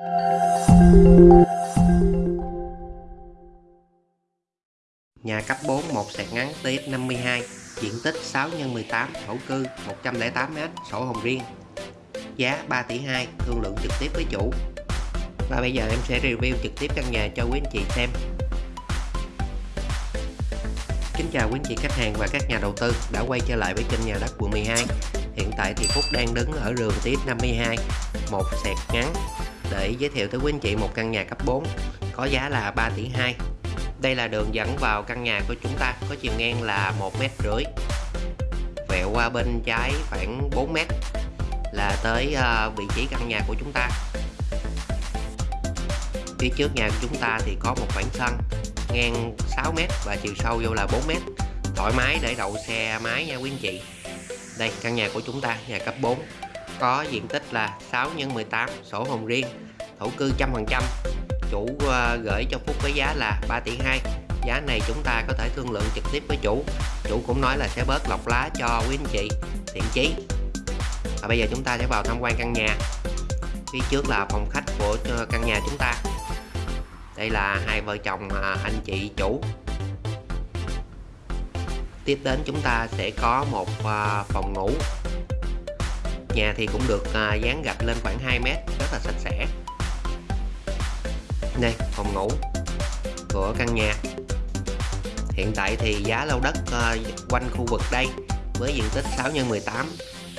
Nhà cấp 4 một sẹt ngắn TX 52 diện tích 6 x 18 thổ cư 108m sổ hồng riêng. Giá 3 tỷ 2 thương lượng trực tiếp với chủ. Và bây giờ em sẽ review trực tiếp căn nhà cho quý anh chị xem. Kính chào quý anh chị khách hàng và các nhà đầu tư đã quay trở lại với kênh nhà đất quận 12 Hiện tại thì Phúc đang đứng ở đường TX 52 một sẹt ngắn để giới thiệu tới quý anh chị một căn nhà cấp 4 có giá là 3 tỷ 2 đây là đường dẫn vào căn nhà của chúng ta, có chiều ngang là 1 mét rưỡi, vẹo qua bên trái khoảng 4 mét, là tới ờ, vị trí căn nhà của chúng ta. Phía trước nhà của chúng ta thì có một khoảng sân ngang 6 mét và chiều sâu vô là 4 mét. Thoải mái để đậu xe máy nha quý anh chị. Đây, căn nhà của chúng ta, nhà cấp 4 có diện tích là 6 x 18 sổ hồng riêng, thổ cư trăm phần trăm. Chủ ờ, gửi cho Phúc với giá là 3 tỷ 2 giá này chúng ta có thể thương lượng trực tiếp với chủ. Chủ cũng nói là sẽ bớt lọc lá cho quý anh chị, thiện chí. Và bây giờ chúng ta sẽ vào tham quan căn nhà. Phía trước là phòng khách của ờ, căn nhà chúng ta. Đây là hai vợ chồng ờ, anh chị chủ. Tiếp đến chúng ta sẽ có một phòng ngủ nhà thì cũng được à, dán gạch lên khoảng 2 mét rất là sạch sẽ. Đây phòng ngủ của căn nhà. Hiện tại thì giá lô đất à, quanh khu vực đây với diện tích 6 x 18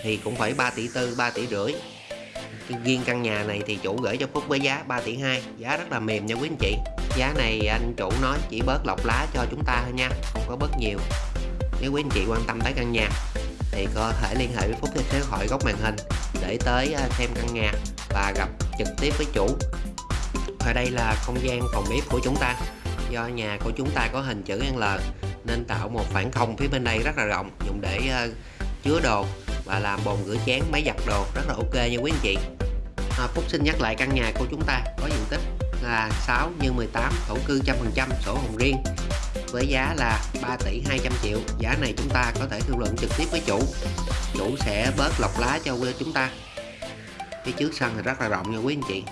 thì cũng phải 3 tỷ tư 3 tỷ rưỡi. Riêng căn nhà này thì chủ gửi cho Phúc với giá 3 tỷ 2 giá rất là mềm nha quý anh chị. Giá này anh chủ nói chỉ bớt lọc lá cho chúng ta thôi nha không có bớt nhiều. Nếu quý anh chị quan tâm tới căn nhà thì có thể liên hệ với Phúc theo số điện thoại góc màn hình để tới à, xem căn nhà và gặp trực tiếp với chủ. Ở đây là không gian phòng bếp của chúng ta. Do nhà của chúng ta có hình chữ L nên tạo một khoảng không phía bên đây rất là rộng dùng để uh, chứa đồ và làm bồn rửa chén máy giặt đồ. Rất là ok nha quý anh chị. À, Phúc xin nhắc lại căn nhà của chúng ta có diện tích là 6 x 18 thổ cư trăm phần trăm sổ hồng riêng với giá là 3 tỷ 200 triệu giá này chúng ta có thể thương lượng trực tiếp với chủ chủ sẽ bớt lọc lá cho chúng ta phía trước sân thì rất là rộng nha quý anh chị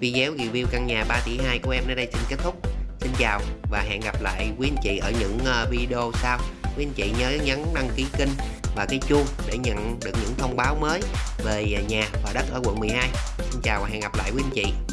Video review căn nhà 3 tỷ 2 của em nơi đây xin kết thúc. Xin chào và hẹn gặp lại quý anh chị ở những ờ, video sau. Quý anh chị nhớ nhấn đăng ký kênh và cái chuông để nhận được những thông báo mới về nhà và đất ở quận 12. Xin chào và hẹn gặp lại quý anh chị.